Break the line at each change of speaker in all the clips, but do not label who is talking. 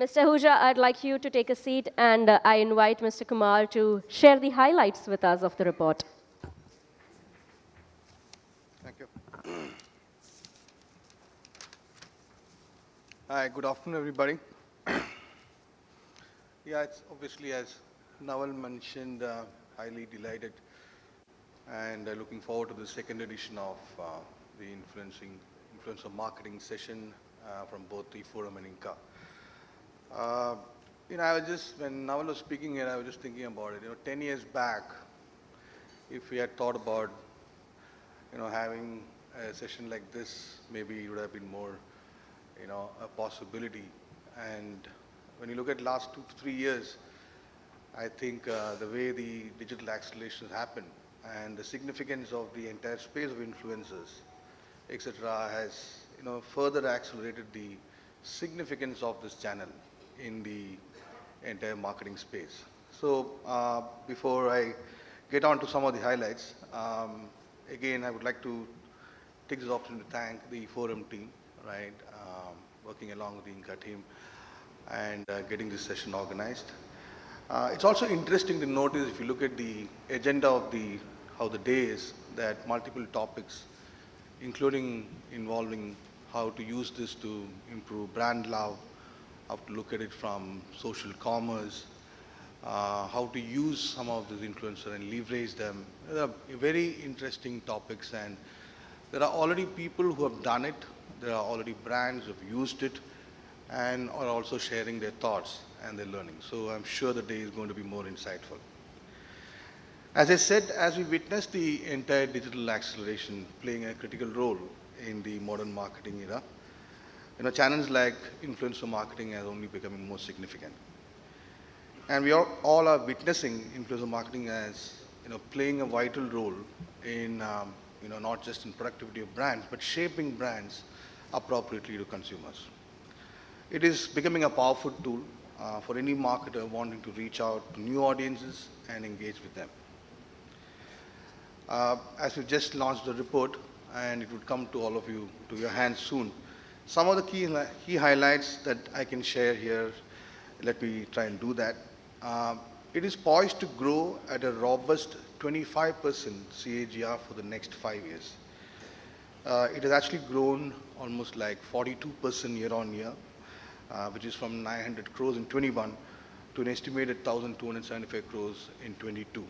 Mr. Ahuja, I'd like you to take a seat, and uh, I invite Mr. Kumar to share the highlights with us of the report.
Thank you. Hi, good afternoon, everybody. yeah, it's obviously, as Naval mentioned, uh, highly delighted and uh, looking forward to the second edition of uh, the influencing influencer marketing session uh, from both the forum and Inca. Uh, you know, I was just, when Naval was speaking here, I was just thinking about it. You know, 10 years back, if we had thought about, you know, having a session like this, maybe it would have been more, you know, a possibility. And when you look at last two three years, I think uh, the way the digital acceleration has happened and the significance of the entire space of influencers, etc., has, you know, further accelerated the significance of this channel in the entire marketing space. So uh, before I get on to some of the highlights, um, again, I would like to take this opportunity to thank the forum team, right, um, working along with the Inca team and uh, getting this session organized. Uh, it's also interesting to notice if you look at the agenda of the how the day is that multiple topics, including involving how to use this to improve brand love, how to look at it from social commerce, uh, how to use some of these influencers and leverage them. They are very interesting topics and there are already people who have done it. There are already brands who have used it and are also sharing their thoughts and their learning. So I'm sure the day is going to be more insightful. As I said, as we witness the entire digital acceleration playing a critical role in the modern marketing era, you know, channels like influencer marketing are only becoming more significant. And we are, all are witnessing influencer marketing as, you know, playing a vital role in, um, you know, not just in productivity of brands, but shaping brands appropriately to consumers. It is becoming a powerful tool uh, for any marketer wanting to reach out to new audiences and engage with them. Uh, as we just launched the report, and it would come to all of you to your hands soon, some of the key, key highlights that I can share here, let me try and do that. Uh, it is poised to grow at a robust 25% CAGR for the next five years. Uh, it has actually grown almost like 42% year on year, uh, which is from 900 crores in 21 to an estimated 1,275 crores in 22.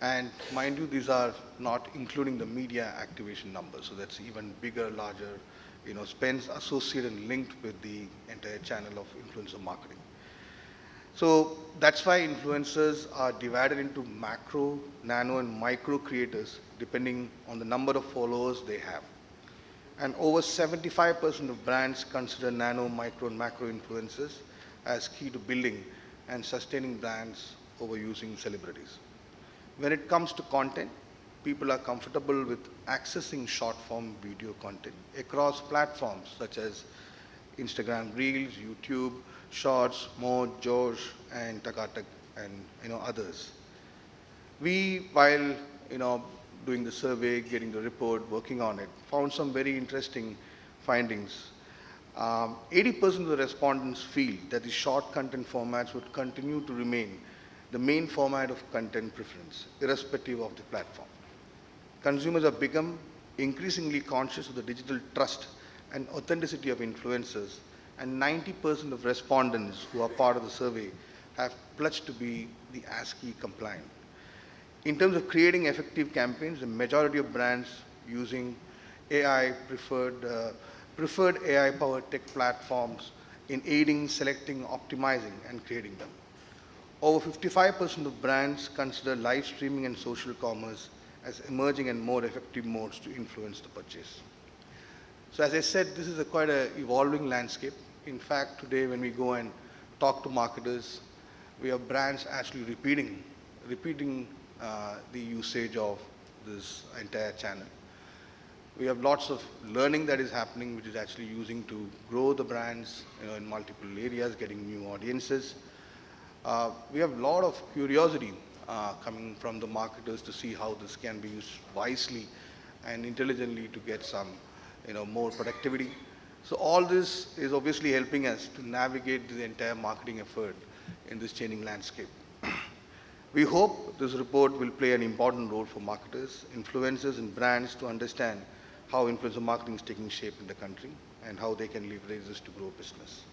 And mind you, these are not including the media activation numbers, so that's even bigger, larger you know, spends associated and linked with the entire channel of influencer marketing. So that's why influencers are divided into macro, nano, and micro creators depending on the number of followers they have. And over 75% of brands consider nano, micro, and macro influencers as key to building and sustaining brands over using celebrities. When it comes to content, people are comfortable with accessing short form video content across platforms such as Instagram Reels, YouTube, Shorts, Josh, and Takatak, and you know others. We, while you know doing the survey, getting the report, working on it, found some very interesting findings. 80% um, of the respondents feel that the short content formats would continue to remain the main format of content preference, irrespective of the platform consumers have become increasingly conscious of the digital trust and authenticity of influencers, and 90% of respondents who are part of the survey have pledged to be the ASCI compliant. In terms of creating effective campaigns, the majority of brands using AI preferred, uh, preferred AI-powered tech platforms in aiding, selecting, optimizing, and creating them. Over 55% of brands consider live streaming and social commerce as emerging and more effective modes to influence the purchase. So as I said, this is a quite an evolving landscape. In fact, today when we go and talk to marketers, we have brands actually repeating, repeating uh, the usage of this entire channel. We have lots of learning that is happening, which is actually using to grow the brands you know, in multiple areas, getting new audiences. Uh, we have a lot of curiosity uh, coming from the marketers to see how this can be used wisely and intelligently to get some, you know, more productivity. So all this is obviously helping us to navigate the entire marketing effort in this changing landscape. We hope this report will play an important role for marketers, influencers, and brands to understand how influencer marketing is taking shape in the country and how they can leverage this to grow business.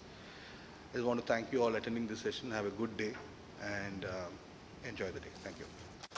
I just want to thank you all attending this session. Have a good day and uh, enjoy the day. Thank you.